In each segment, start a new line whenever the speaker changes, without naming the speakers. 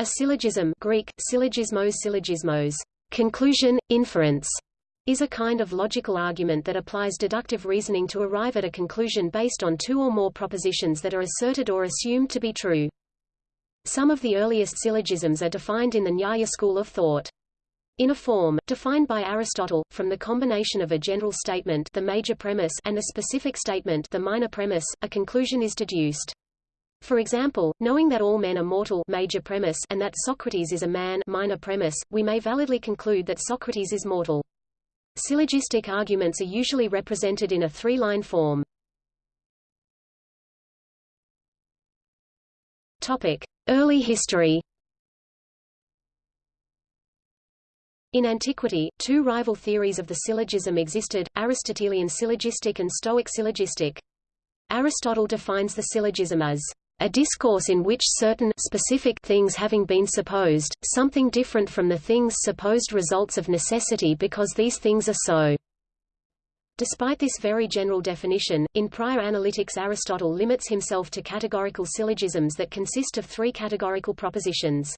A syllogism Greek, syllogismos syllogismos, conclusion, inference, is a kind of logical argument that applies deductive reasoning to arrive at a conclusion based on two or more propositions that are asserted or assumed to be true. Some of the earliest syllogisms are defined in the Nyaya school of thought. In a form, defined by Aristotle, from the combination of a general statement the major premise and a specific statement the minor premise, a conclusion is deduced. For example, knowing that all men are mortal major premise and that Socrates is a man minor premise, we may validly conclude that Socrates is mortal. Syllogistic arguments are usually represented in a three-line form. Topic: Early history. In antiquity, two rival theories of the syllogism existed, Aristotelian syllogistic and Stoic syllogistic. Aristotle defines the syllogism as a discourse in which certain specific things having been supposed, something different from the things supposed results of necessity because these things are so. Despite this very general definition, in prior analytics Aristotle limits himself to categorical syllogisms that consist of three categorical propositions.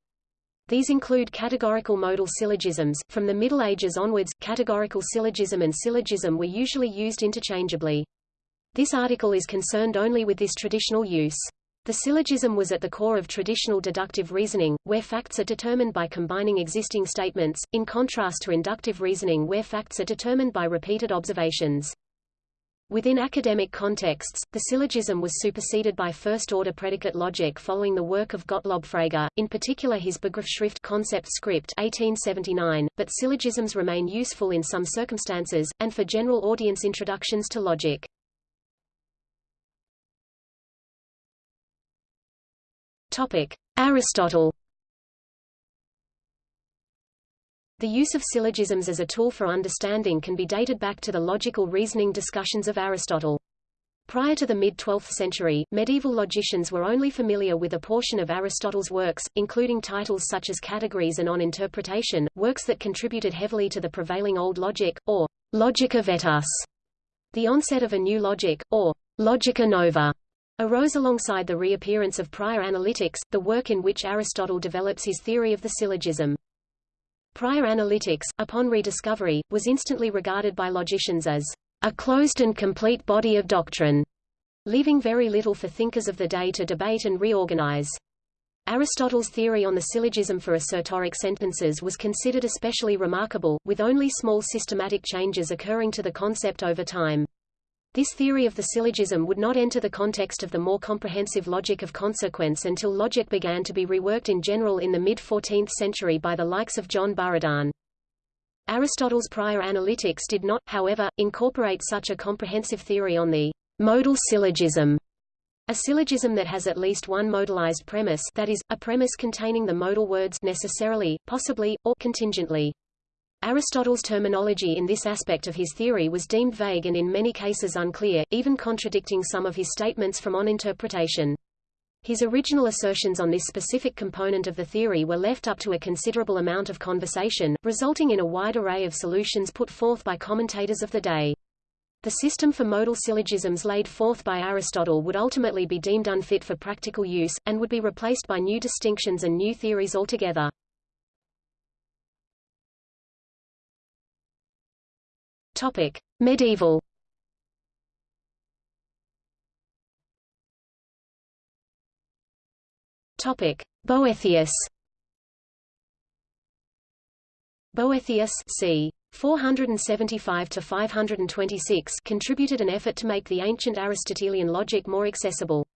These include categorical modal syllogisms. From the Middle Ages onwards, categorical syllogism and syllogism were usually used interchangeably. This article is concerned only with this traditional use. The syllogism was at the core of traditional deductive reasoning, where facts are determined by combining existing statements, in contrast to inductive reasoning where facts are determined by repeated observations. Within academic contexts, the syllogism was superseded by first-order predicate logic following the work of Gottlob Frege, in particular his Begriffsschrift concept script 1879, but syllogisms remain useful in some circumstances, and for general audience introductions to logic. Topic: Aristotle. The use of syllogisms as a tool for understanding can be dated back to the logical reasoning discussions of Aristotle. Prior to the mid-12th century, medieval logicians were only familiar with a portion of Aristotle's works, including titles such as Categories and On Interpretation, works that contributed heavily to the prevailing Old Logic, or Logica Vetus, the onset of a new logic, or Logica Nova, arose alongside the reappearance of prior analytics, the work in which Aristotle develops his theory of the syllogism. Prior analytics, upon rediscovery, was instantly regarded by logicians as a closed and complete body of doctrine, leaving very little for thinkers of the day to debate and reorganize. Aristotle's theory on the syllogism for assertoric sentences was considered especially remarkable, with only small systematic changes occurring to the concept over time. This theory of the syllogism would not enter the context of the more comprehensive logic of consequence until logic began to be reworked in general in the mid-14th century by the likes of John Buridan. Aristotle's prior analytics did not, however, incorporate such a comprehensive theory on the modal syllogism, a syllogism that has at least one modalized premise that is, a premise containing the modal words necessarily, possibly, or contingently. Aristotle's terminology in this aspect of his theory was deemed vague and in many cases unclear, even contradicting some of his statements from on interpretation. His original assertions on this specific component of the theory were left up to a considerable amount of conversation, resulting in a wide array of solutions put forth by commentators of the day. The system for modal syllogisms laid forth by Aristotle would ultimately be deemed unfit for practical use, and would be replaced by new distinctions and new theories altogether. Topic: Medieval. Topic: Boethius. Boethius c. 475 to 526 contributed an effort to make the ancient Aristotelian logic more accessible.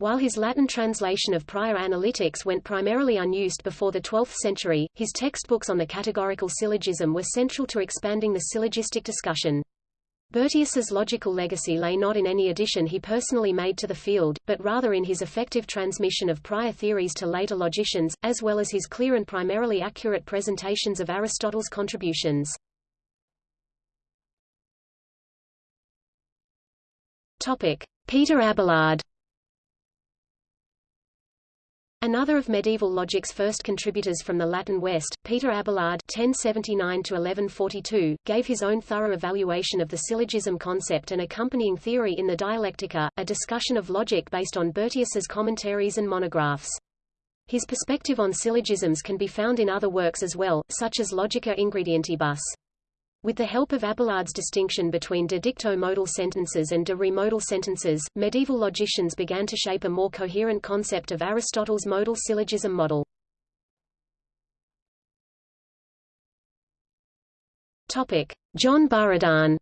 While his Latin translation of prior analytics went primarily unused before the 12th century, his textbooks on the categorical syllogism were central to expanding the syllogistic discussion. Boethius's logical legacy lay not in any addition he personally made to the field, but rather in his effective transmission of prior theories to later logicians, as well as his clear and primarily accurate presentations of Aristotle's contributions. Topic: Peter Abelard Another of medieval logic's first contributors from the Latin West, Peter Abelard (1079–1142), gave his own thorough evaluation of the syllogism concept and accompanying theory in the Dialectica, a discussion of logic based on Boethius's commentaries and monographs. His perspective on syllogisms can be found in other works as well, such as Logica Ingredientibus. With the help of Abelard's distinction between de dicto modal sentences and de re modal sentences, medieval logicians began to shape a more coherent concept of Aristotle's modal syllogism model. Topic: John Buridan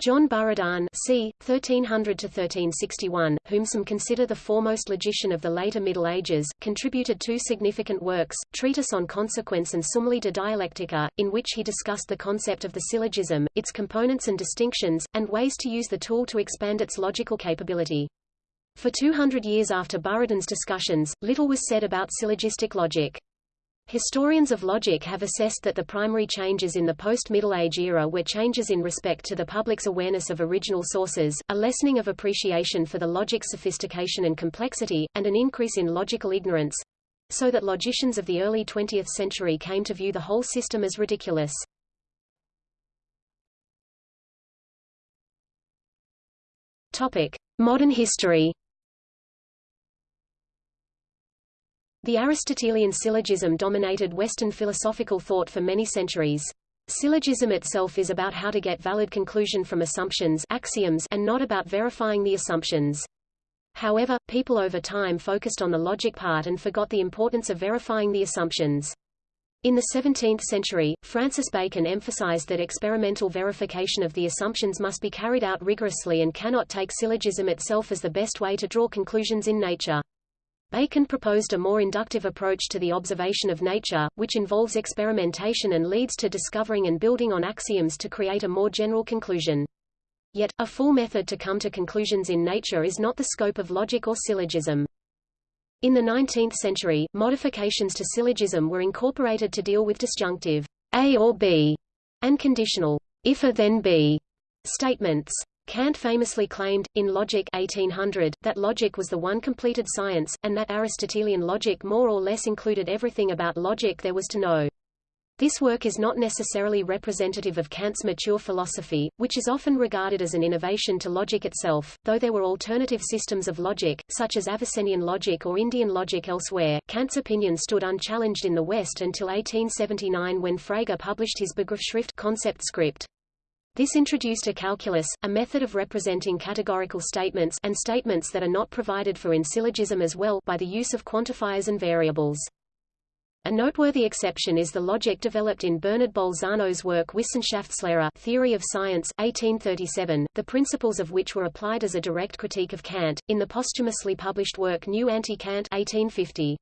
John Buridan c. 1300–1361, whom some consider the foremost logician of the later Middle Ages, contributed two significant works, Treatise on Consequence and Summulae de Dialectica, in which he discussed the concept of the syllogism, its components and distinctions, and ways to use the tool to expand its logical capability. For 200 years after Buridan's discussions, little was said about syllogistic logic. Historians of logic have assessed that the primary changes in the post-Middle Age era were changes in respect to the public's awareness of original sources, a lessening of appreciation for the logic's sophistication and complexity, and an increase in logical ignorance, so that logicians of the early 20th century came to view the whole system as ridiculous. Topic: Modern history The Aristotelian syllogism dominated Western philosophical thought for many centuries. Syllogism itself is about how to get valid conclusion from assumptions axioms and not about verifying the assumptions. However, people over time focused on the logic part and forgot the importance of verifying the assumptions. In the 17th century, Francis Bacon emphasized that experimental verification of the assumptions must be carried out rigorously and cannot take syllogism itself as the best way to draw conclusions in nature. Bacon proposed a more inductive approach to the observation of nature, which involves experimentation and leads to discovering and building on axioms to create a more general conclusion. Yet, a full method to come to conclusions in nature is not the scope of logic or syllogism. In the 19th century, modifications to syllogism were incorporated to deal with disjunctive A or B and conditional if a then B statements. Kant famously claimed, in Logic 1800, that logic was the one completed science, and that Aristotelian logic more or less included everything about logic there was to know. This work is not necessarily representative of Kant's mature philosophy, which is often regarded as an innovation to logic itself, though there were alternative systems of logic, such as Avicennian logic or Indian logic elsewhere. Kant's opinion stood unchallenged in the West until 1879 when Frege published his Begriffsschrift concept script. This introduced a calculus, a method of representing categorical statements and statements that are not provided for in syllogism as well by the use of quantifiers and variables. A noteworthy exception is the logic developed in Bernard Bolzano's work Wissenschaftslehre Theory of Science 1837, the principles of which were applied as a direct critique of Kant, in the posthumously published work New Anti-Kant 1850.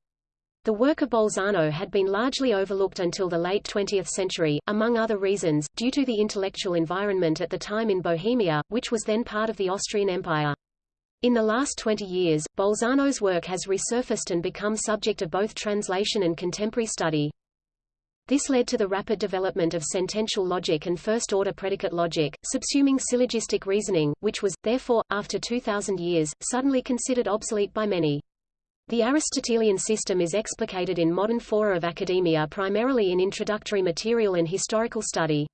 The work of Bolzano had been largely overlooked until the late 20th century, among other reasons, due to the intellectual environment at the time in Bohemia, which was then part of the Austrian Empire. In the last 20 years, Bolzano's work has resurfaced and become subject of both translation and contemporary study. This led to the rapid development of sentential logic and first-order predicate logic, subsuming syllogistic reasoning, which was, therefore, after 2,000 years, suddenly considered obsolete by many. The Aristotelian system is explicated in modern fora of academia primarily in introductory material and historical study.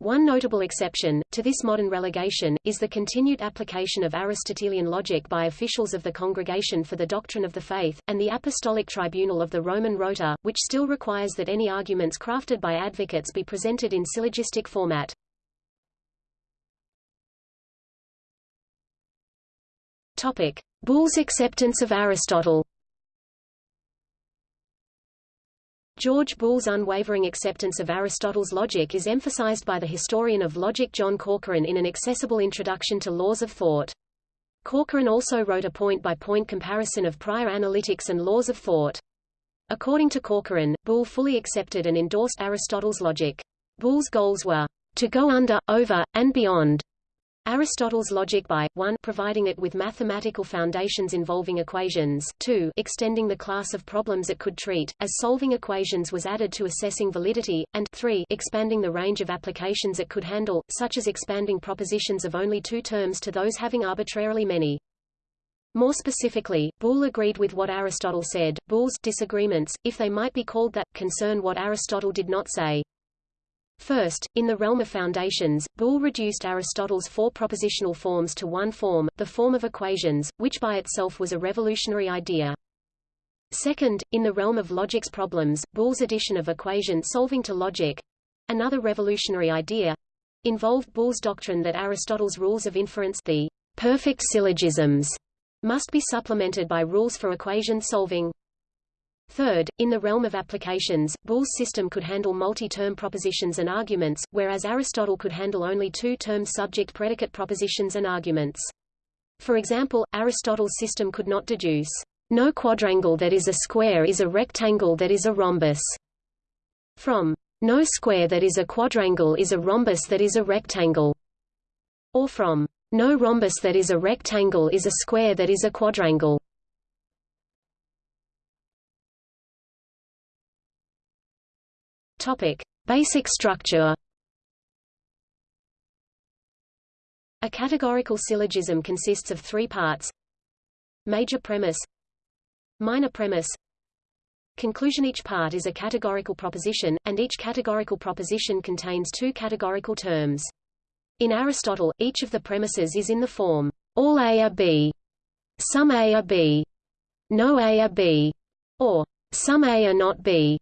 One notable exception, to this modern relegation, is the continued application of Aristotelian logic by officials of the Congregation for the Doctrine of the Faith, and the Apostolic Tribunal of the Roman Rota, which still requires that any arguments crafted by advocates be presented in syllogistic format. Topic. Boole's acceptance of Aristotle George Boole's unwavering acceptance of Aristotle's logic is emphasized by the historian of logic John Corcoran in an accessible introduction to laws of thought. Corcoran also wrote a point-by-point -point comparison of prior analytics and laws of thought. According to Corcoran, Boole fully accepted and endorsed Aristotle's logic. Boole's goals were to go under, over, and beyond Aristotle's logic by 1 providing it with mathematical foundations involving equations, 2 extending the class of problems it could treat, as solving equations was added to assessing validity, and 3 expanding the range of applications it could handle, such as expanding propositions of only two terms to those having arbitrarily many. More specifically, Boole agreed with what Aristotle said. Boole's disagreements, if they might be called that, concern what Aristotle did not say. First, in the realm of foundations, Boole reduced Aristotle's four propositional forms to one form, the form of equations, which by itself was a revolutionary idea. Second, in the realm of logic's problems, Boole's addition of equation solving to logic, another revolutionary idea, involved Boole's doctrine that Aristotle's rules of inference the perfect syllogisms must be supplemented by rules for equation solving. Third, in the realm of applications, Boole's system could handle multi-term propositions and arguments, whereas Aristotle could handle only two-term subject-predicate propositions and arguments. For example, Aristotle's system could not deduce, no quadrangle that is a square is a rectangle that is a rhombus, from no square that is a quadrangle is a rhombus that is a rectangle, or from no rhombus that is a rectangle is a square that is a quadrangle. Topic: Basic structure. A categorical syllogism consists of three parts: major premise, minor premise, conclusion. Each part is a categorical proposition, and each categorical proposition contains two categorical terms. In Aristotle, each of the premises is in the form all A are B, some A are B, no A are B, or some A are not B,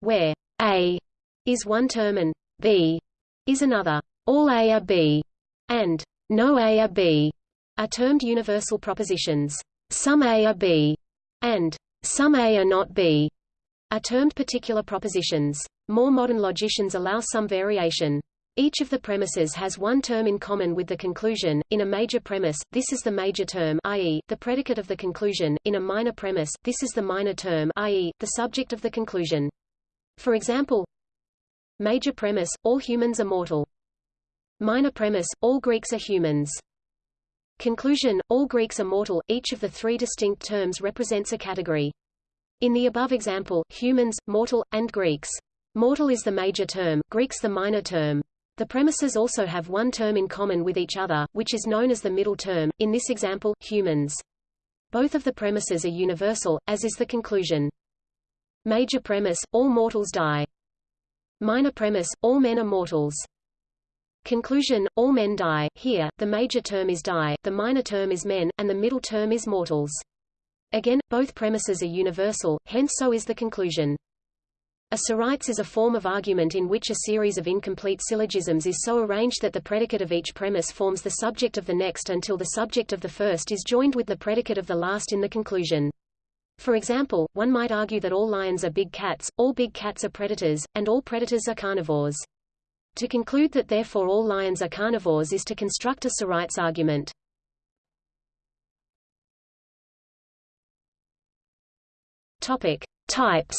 where a is one term and B is another. All A are B and no A are B are termed universal propositions. Some A are B and some A are not B are termed particular propositions. More modern logicians allow some variation. Each of the premises has one term in common with the conclusion. In a major premise, this is the major term i.e., the predicate of the conclusion. In a minor premise, this is the minor term i.e., the subject of the conclusion. For example, major premise, all humans are mortal. Minor premise, all Greeks are humans. Conclusion, all Greeks are mortal, each of the three distinct terms represents a category. In the above example, humans, mortal, and Greeks. Mortal is the major term, Greeks the minor term. The premises also have one term in common with each other, which is known as the middle term, in this example, humans. Both of the premises are universal, as is the conclusion. Major premise, all mortals die. Minor premise, all men are mortals. Conclusion, all men die. Here, the major term is die, the minor term is men, and the middle term is mortals. Again, both premises are universal, hence so is the conclusion. A sorites is a form of argument in which a series of incomplete syllogisms is so arranged that the predicate of each premise forms the subject of the next until the subject of the first is joined with the predicate of the last in the conclusion. For example, one might argue that all lions are big cats, all big cats are predators, and all predators are carnivores. To conclude that therefore all lions are carnivores is to construct a sorites argument. Topic: Types.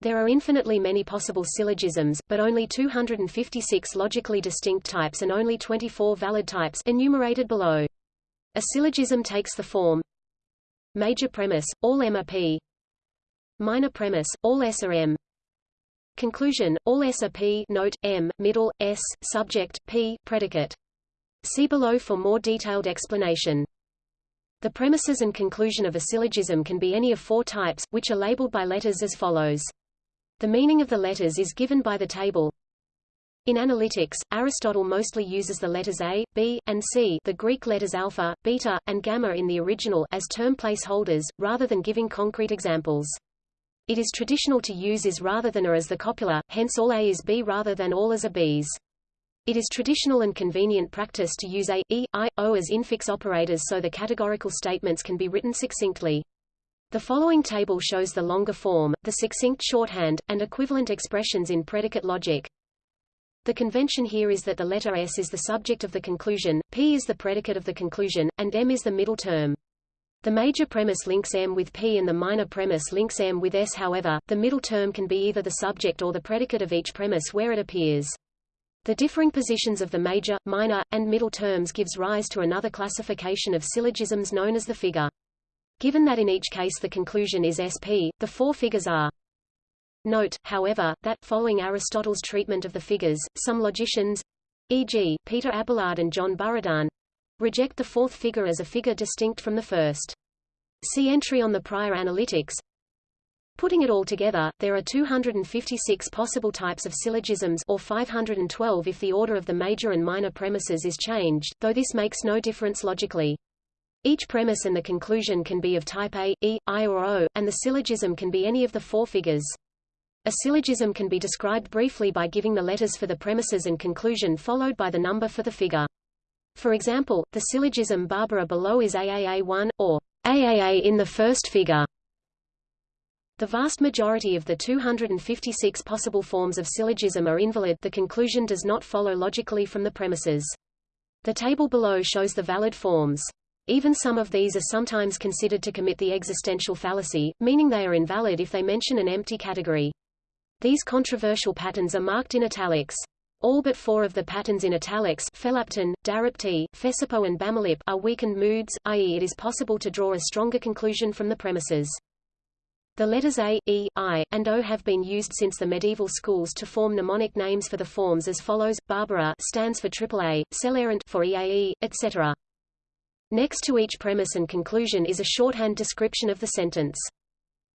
There are infinitely many possible syllogisms, but only 256 logically distinct types and only 24 valid types enumerated below. A syllogism takes the form Major premise, all M are P Minor premise, all S are M Conclusion, all S are P note, M, middle, S, subject, P, predicate. See below for more detailed explanation. The premises and conclusion of a syllogism can be any of four types, which are labeled by letters as follows. The meaning of the letters is given by the table in analytics, Aristotle mostly uses the letters A, B, and C the Greek letters alpha, beta, and gamma in the original as term placeholders, rather than giving concrete examples. It is traditional to use is rather than a as the copula, hence all A is B rather than all as are Bs. It is traditional and convenient practice to use A, E, I, O as infix operators so the categorical statements can be written succinctly. The following table shows the longer form, the succinct shorthand, and equivalent expressions in predicate logic. The convention here is that the letter S is the subject of the conclusion, P is the predicate of the conclusion, and M is the middle term. The major premise links M with P and the minor premise links M with S however, the middle term can be either the subject or the predicate of each premise where it appears. The differing positions of the major, minor, and middle terms gives rise to another classification of syllogisms known as the figure. Given that in each case the conclusion is SP, the four figures are Note, however, that, following Aristotle's treatment of the figures, some logicians e.g., Peter Abelard and John Buridan reject the fourth figure as a figure distinct from the first. See entry on the prior analytics Putting it all together, there are 256 possible types of syllogisms or 512 if the order of the major and minor premises is changed, though this makes no difference logically. Each premise and the conclusion can be of type A, E, I or O, and the syllogism can be any of the four figures. A syllogism can be described briefly by giving the letters for the premises and conclusion followed by the number for the figure. For example, the syllogism Barbara below is AAA1, or AAA in the first figure. The vast majority of the 256 possible forms of syllogism are invalid the conclusion does not follow logically from the premises. The table below shows the valid forms. Even some of these are sometimes considered to commit the existential fallacy, meaning they are invalid if they mention an empty category. These controversial patterns are marked in italics. All but four of the patterns in italics Felapton, Darapti, Fesapo and Bamalip are weakened moods, i.e. it is possible to draw a stronger conclusion from the premises. The letters A, E, I, and O have been used since the medieval schools to form mnemonic names for the forms as follows: Barbara stands for AAA, Celarent for EAE, etc. Next to each premise and conclusion is a shorthand description of the sentence.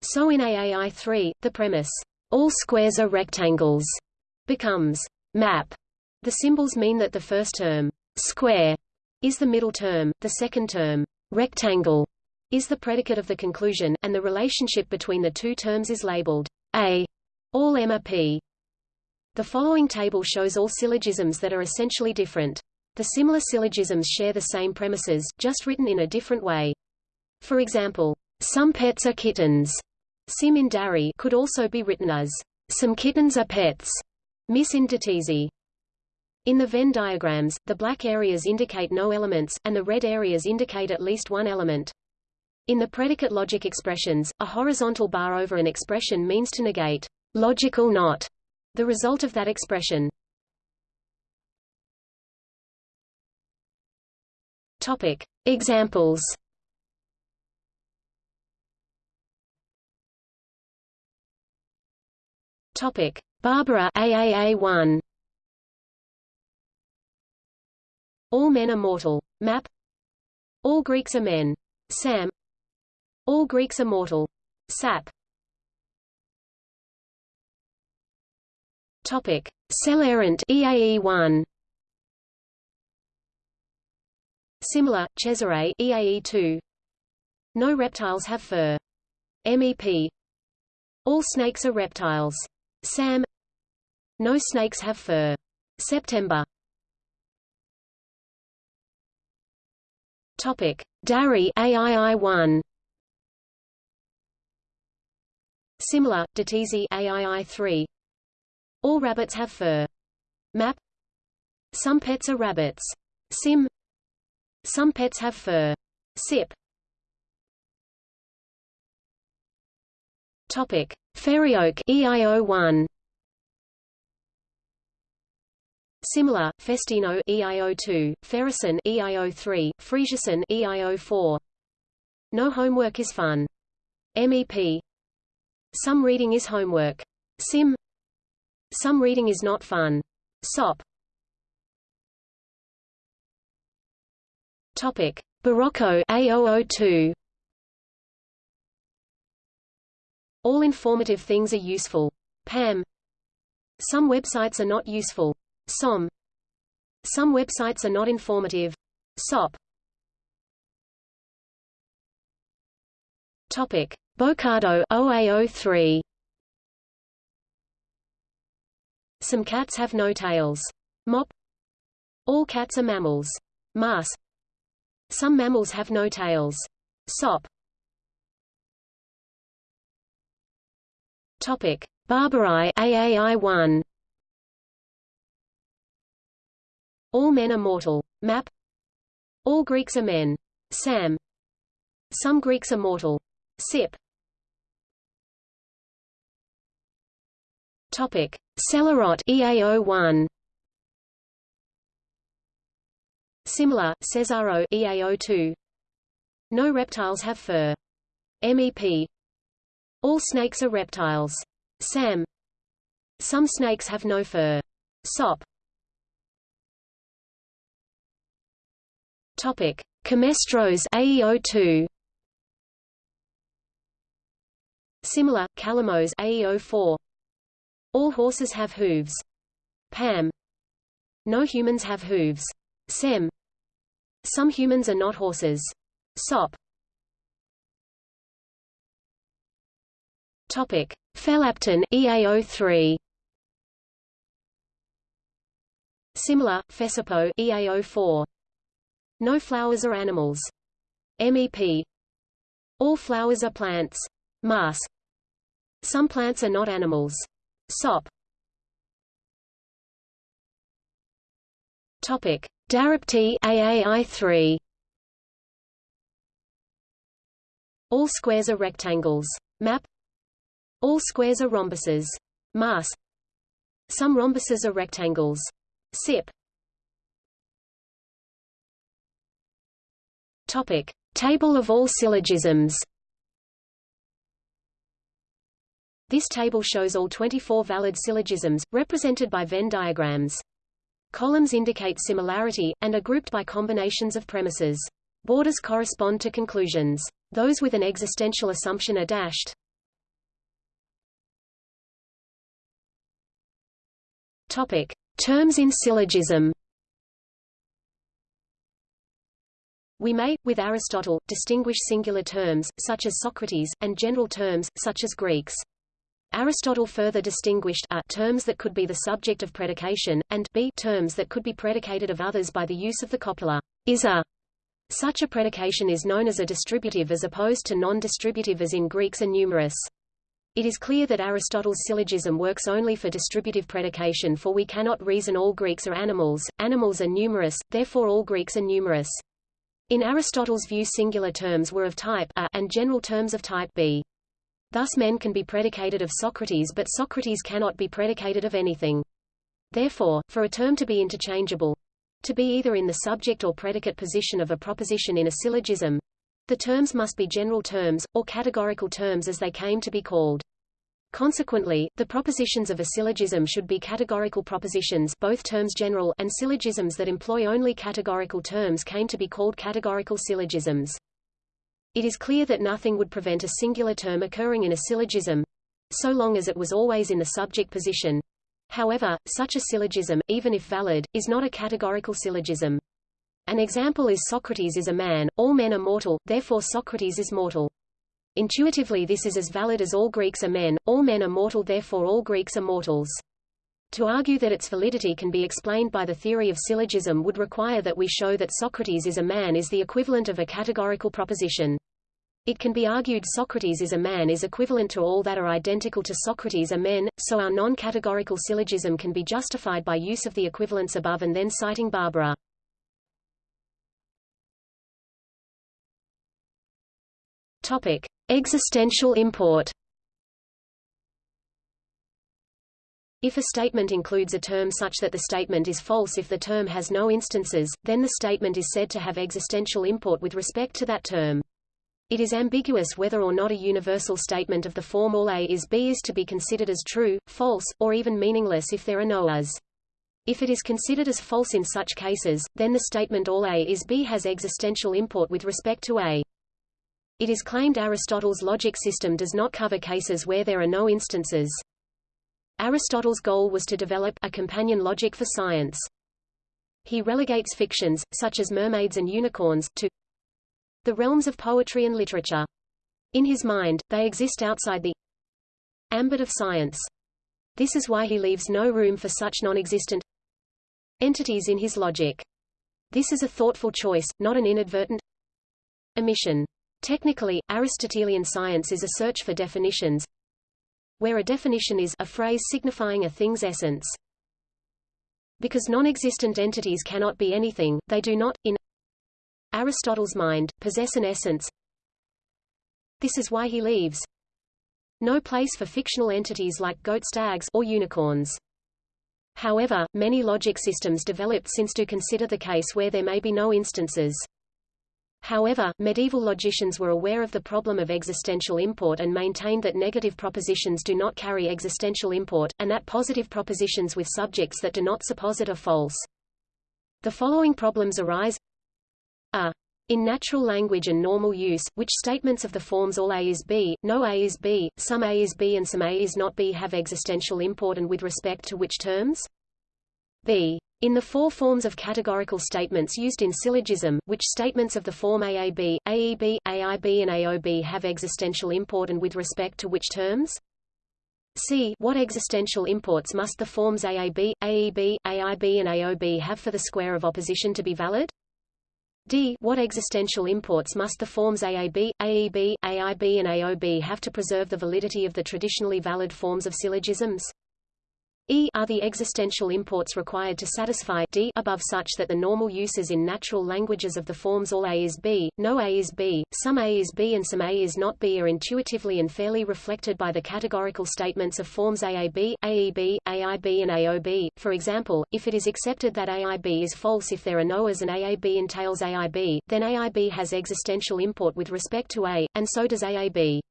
So in AAI3, the premise, all squares are rectangles, becomes map. The symbols mean that the first term, square, is the middle term, the second term, rectangle, is the predicate of the conclusion, and the relationship between the two terms is labeled A. All M are P. The following table shows all syllogisms that are essentially different. The similar syllogisms share the same premises, just written in a different way. For example, some pets are kittens. Sim in Darii could also be written as some kittens are pets. Miss. In the Venn diagrams, the black areas indicate no elements, and the red areas indicate at least one element. In the predicate logic expressions, a horizontal bar over an expression means to negate logical not the result of that expression. Topic: Examples. Topic: Barbara AAA1. All men are mortal. Map. All Greeks are men. Sam. All Greeks are mortal. Sap. Topic: Celarent EAE1. Similar, Cesare EAE2. No reptiles have fur. MEP. All snakes are reptiles. Sam. No snakes have fur. September. Topic: Darii AII1. Similar, Datisi AII3. All rabbits have fur. Map. Some pets are rabbits. Sim. Some pets have fur. Sip. Topic: Ferrioke EIO1. Similar, Festino EIO2, Ferison EIO3, Fresison EIO4. No homework is fun. MEP some reading is homework. Sim. Some reading is not fun. SOP. Topic: Baroco A002. All informative things are useful. PAM. Some websites are not useful. SOM. Some websites are not informative. SOP. Topic: Bocardo OA03. Some cats have no tails. Mop. All cats are mammals. Mas. Some mammals have no tails. Sop. Topic: Barbari AAI1. All men are mortal. Map. All Greeks are men. Sam. Some Greeks are mortal. SIP Topic: Celaront EAO1. Similar, Cesaro EAO2. No reptiles have fur. MEP. All snakes are reptiles. SAM. Some snakes have no fur. SOP. Topic: Camestros AEO2. Similar, Calemos AE04. All horses have hooves. PAM. No humans have hooves. SEM. Some humans are not horses. SOP. Topic: Felapton EA03. Similar, Fesapo EA04. No flowers are animals. MEP. All flowers are plants. Mass. Some plants are not animals. SOP. Topic: Darapti AAI3. All squares are rectangles. Map. All squares are rhombuses. Mass. Some rhombuses are rectangles. SIP. Topic: Table of all syllogisms. This table shows all 24 valid syllogisms, represented by Venn diagrams. Columns indicate similarity, and are grouped by combinations of premises. Borders correspond to conclusions. Those with an existential assumption are dashed. Topic. Terms in syllogism We may, with Aristotle, distinguish singular terms, such as Socrates, and general terms, such as Greeks. Aristotle further distinguished a terms that could be the subject of predication, and b terms that could be predicated of others by the use of the copula is a. Such a predication is known as a distributive as opposed to non-distributive as in Greeks and numerous. It is clear that Aristotle's syllogism works only for distributive predication for we cannot reason all Greeks are animals, animals are numerous, therefore all Greeks are numerous. In Aristotle's view singular terms were of type a and general terms of type b. Thus men can be predicated of Socrates but Socrates cannot be predicated of anything. Therefore, for a term to be interchangeable, to be either in the subject or predicate position of a proposition in a syllogism, the terms must be general terms, or categorical terms as they came to be called. Consequently, the propositions of a syllogism should be categorical propositions both terms general and syllogisms that employ only categorical terms came to be called categorical syllogisms. It is clear that nothing would prevent a singular term occurring in a syllogism, so long as it was always in the subject position. However, such a syllogism, even if valid, is not a categorical syllogism. An example is Socrates is a man, all men are mortal, therefore Socrates is mortal. Intuitively this is as valid as all Greeks are men, all men are mortal therefore all Greeks are mortals. To argue that its validity can be explained by the theory of syllogism would require that we show that Socrates is a man is the equivalent of a categorical proposition. It can be argued Socrates is a man is equivalent to all that are identical to Socrates are men, so our non-categorical syllogism can be justified by use of the equivalents above and then citing Barbara. Topic: Existential import. If a statement includes a term such that the statement is false if the term has no instances, then the statement is said to have existential import with respect to that term. It is ambiguous whether or not a universal statement of the form all A is B is to be considered as true, false, or even meaningless if there are no A's. If it is considered as false in such cases, then the statement all A is B has existential import with respect to A. It is claimed Aristotle's logic system does not cover cases where there are no instances. Aristotle's goal was to develop a companion logic for science. He relegates fictions, such as mermaids and unicorns, to the realms of poetry and literature. In his mind, they exist outside the ambit of science. This is why he leaves no room for such non-existent entities in his logic. This is a thoughtful choice, not an inadvertent omission. Technically, Aristotelian science is a search for definitions, where a definition is a phrase signifying a thing's essence. Because non-existent entities cannot be anything, they do not, in Aristotle's mind, possess an essence. This is why he leaves no place for fictional entities like goat stags or unicorns. However, many logic systems developed since do consider the case where there may be no instances. However, medieval logicians were aware of the problem of existential import and maintained that negative propositions do not carry existential import, and that positive propositions with subjects that do not suppose it are false. The following problems arise. A In natural language and normal use, which statements of the forms all A is B, no A is B, some A is B and some A is not B have existential import and with respect to which terms? B. In the four forms of categorical statements used in syllogism, which statements of the form AAB, AEB, AIB and AOB have existential import and with respect to which terms? C. What existential imports must the forms AAB, AEB, AIB and AOB have for the square of opposition to be valid? D. What existential imports must the forms AAB, AEB, AIB and AOB have to preserve the validity of the traditionally valid forms of syllogisms? E are the existential imports required to satisfy D above such that the normal uses in natural languages of the forms all A is B, no A is B, some A is B and some A is not B are intuitively and fairly reflected by the categorical statements of forms AAB, AEB, AIB and AOB. For example, if it is accepted that AIB is false if there are no A's and AAB entails AIB, then AIB has existential import with respect to A, and so does AAB.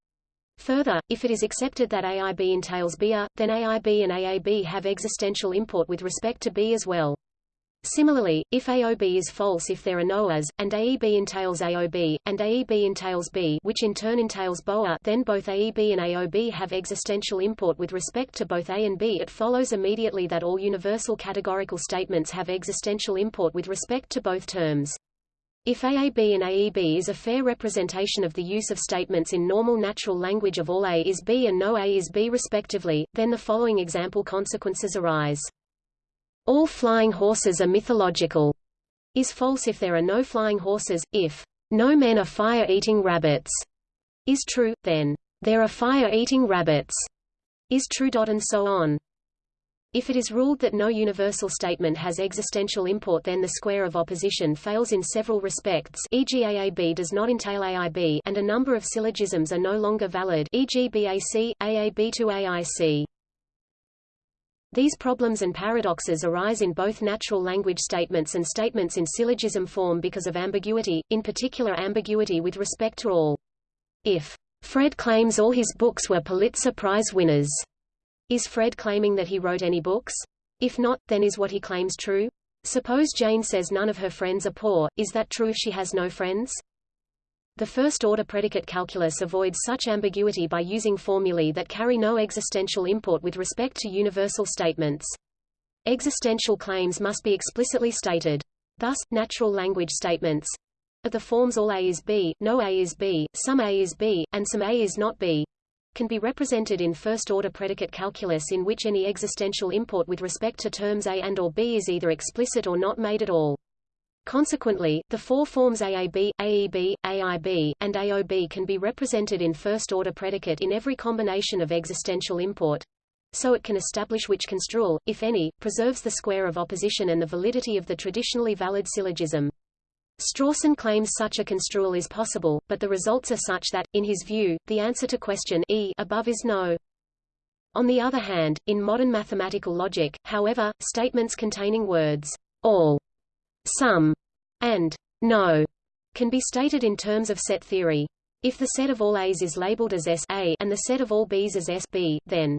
Further, if it is accepted that AIB entails BA, then AIB and AAB have existential import with respect to B as well. Similarly, if AOB is false if there are no As, and AEB entails AOB, and AEB entails B which in turn entails BOA then both AEB and AOB have existential import with respect to both A and B it follows immediately that all universal categorical statements have existential import with respect to both terms. If AAB and AEB is a fair representation of the use of statements in normal natural language of all A is B and no A is B respectively, then the following example consequences arise. All flying horses are mythological is false if there are no flying horses, if no men are fire-eating rabbits is true, then there are fire-eating rabbits is true. And so on. If it is ruled that no universal statement has existential import then the square of opposition fails in several respects e.g. AAB does not entail AIB and a number of syllogisms are no longer valid e.g. BAC, AAB to AIC. These problems and paradoxes arise in both natural language statements and statements in syllogism form because of ambiguity, in particular ambiguity with respect to all. If Fred claims all his books were Pulitzer Prize winners, is Fred claiming that he wrote any books? If not, then is what he claims true? Suppose Jane says none of her friends are poor, is that true if she has no friends? The first-order predicate calculus avoids such ambiguity by using formulae that carry no existential import with respect to universal statements. Existential claims must be explicitly stated. Thus, natural language statements of the forms all A is B, no A is B, some A is B, and some A is not B can be represented in first-order predicate calculus in which any existential import with respect to terms A and or B is either explicit or not made at all. Consequently, the four forms AAB, AEB, AIB, and AOB can be represented in first-order predicate in every combination of existential import. So it can establish which construal, if any, preserves the square of opposition and the validity of the traditionally valid syllogism. Strawson claims such a construal is possible, but the results are such that, in his view, the answer to question e above is no. On the other hand, in modern mathematical logic, however, statements containing words all, some, and no can be stated in terms of set theory. If the set of all A's is labeled as S A and the set of all B's as S B, then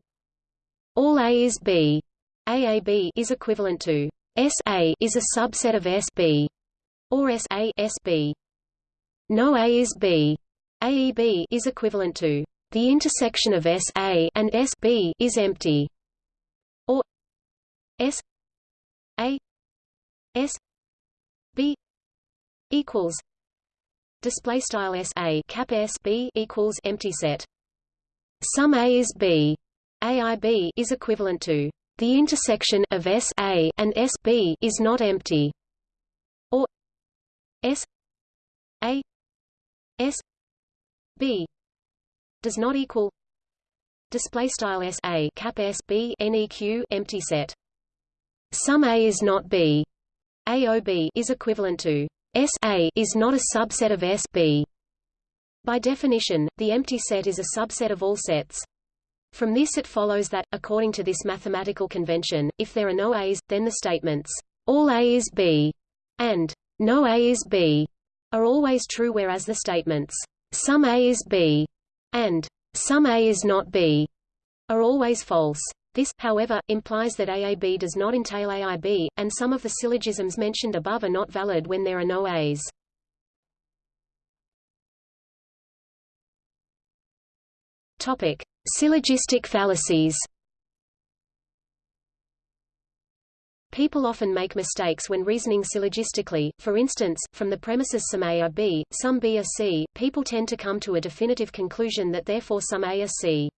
all A is B. AAB is equivalent to S A is a subset of S B or S A S B. No A is B. AEB is equivalent to the intersection of S A and S B is empty. Or S A S B equals display style S A cap S B equals empty set. Sum A is B. AIB is equivalent to the intersection of S A and S B is not empty. S A S B does not equal display style S A cap S B neq empty set. Sum A is not B. AOB is equivalent to S A is not a subset of S B. By definition the empty set is a subset of all sets. From this it follows that, according to this mathematical convention, if there are no A's, then the statements, all A is B, and no A is B are always true whereas the statements, some A is B and some A is not B are always false. This, however, implies that AAB does not entail AIB, and some of the syllogisms mentioned above are not valid when there are no A's. Topic: Syllogistic fallacies. People often make mistakes when reasoning syllogistically, for instance, from the premises some A are B, some B are C, people tend to come to a definitive conclusion that therefore some A are C.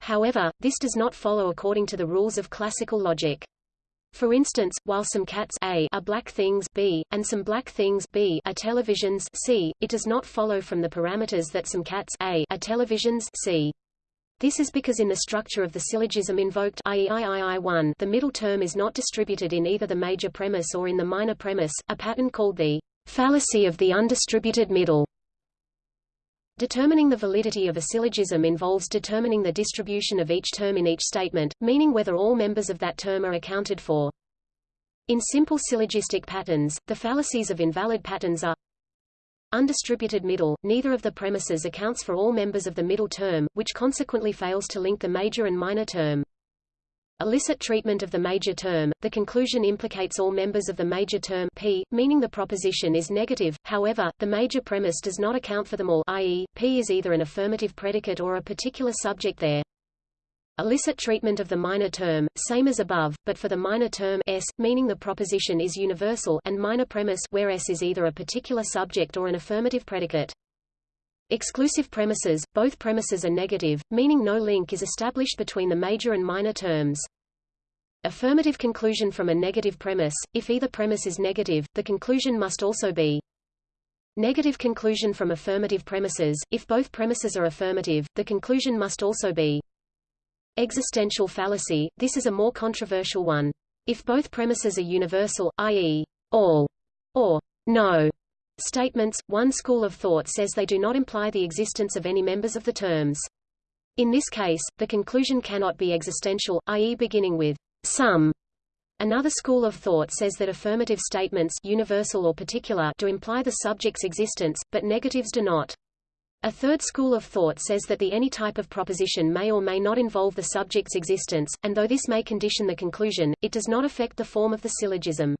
However, this does not follow according to the rules of classical logic. For instance, while some cats A are black things B, and some black things B are televisions C, it does not follow from the parameters that some cats A are televisions C. This is because in the structure of the syllogism invoked i.e. III1, the middle term is not distributed in either the major premise or in the minor premise, a pattern called the fallacy of the undistributed middle. Determining the validity of a syllogism involves determining the distribution of each term in each statement, meaning whether all members of that term are accounted for. In simple syllogistic patterns, the fallacies of invalid patterns are undistributed middle, neither of the premises accounts for all members of the middle term, which consequently fails to link the major and minor term. Illicit treatment of the major term, the conclusion implicates all members of the major term P, meaning the proposition is negative, however, the major premise does not account for them all i.e., P is either an affirmative predicate or a particular subject there. Illicit treatment of the minor term, same as above, but for the minor term S, meaning the proposition is universal and minor premise where S is either a particular subject or an affirmative predicate. Exclusive premises, both premises are negative, meaning no link is established between the major and minor terms. Affirmative conclusion from a negative premise, if either premise is negative, the conclusion must also be Negative conclusion from affirmative premises, if both premises are affirmative, the conclusion must also be Existential fallacy, this is a more controversial one. If both premises are universal, i.e., all, or no, statements, one school of thought says they do not imply the existence of any members of the terms. In this case, the conclusion cannot be existential, i.e. beginning with some. Another school of thought says that affirmative statements universal or particular do imply the subject's existence, but negatives do not. A third school of thought says that the any type of proposition may or may not involve the subject's existence, and though this may condition the conclusion, it does not affect the form of the syllogism.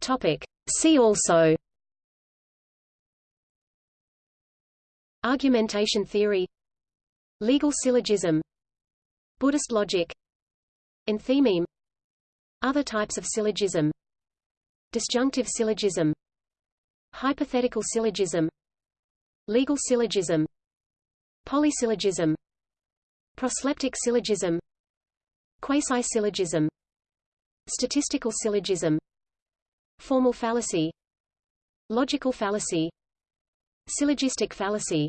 Topic. See also. Argumentation theory. Legal syllogism. Buddhist logic. Enthymeme Other types of syllogism Disjunctive syllogism Hypothetical syllogism Legal syllogism Polysyllogism Prosleptic syllogism Quasi-syllogism Statistical syllogism Formal fallacy Logical fallacy Syllogistic fallacy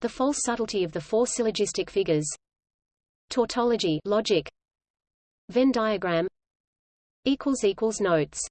The false subtlety of the four syllogistic figures Tautology logic Venn diagram equals equals Notes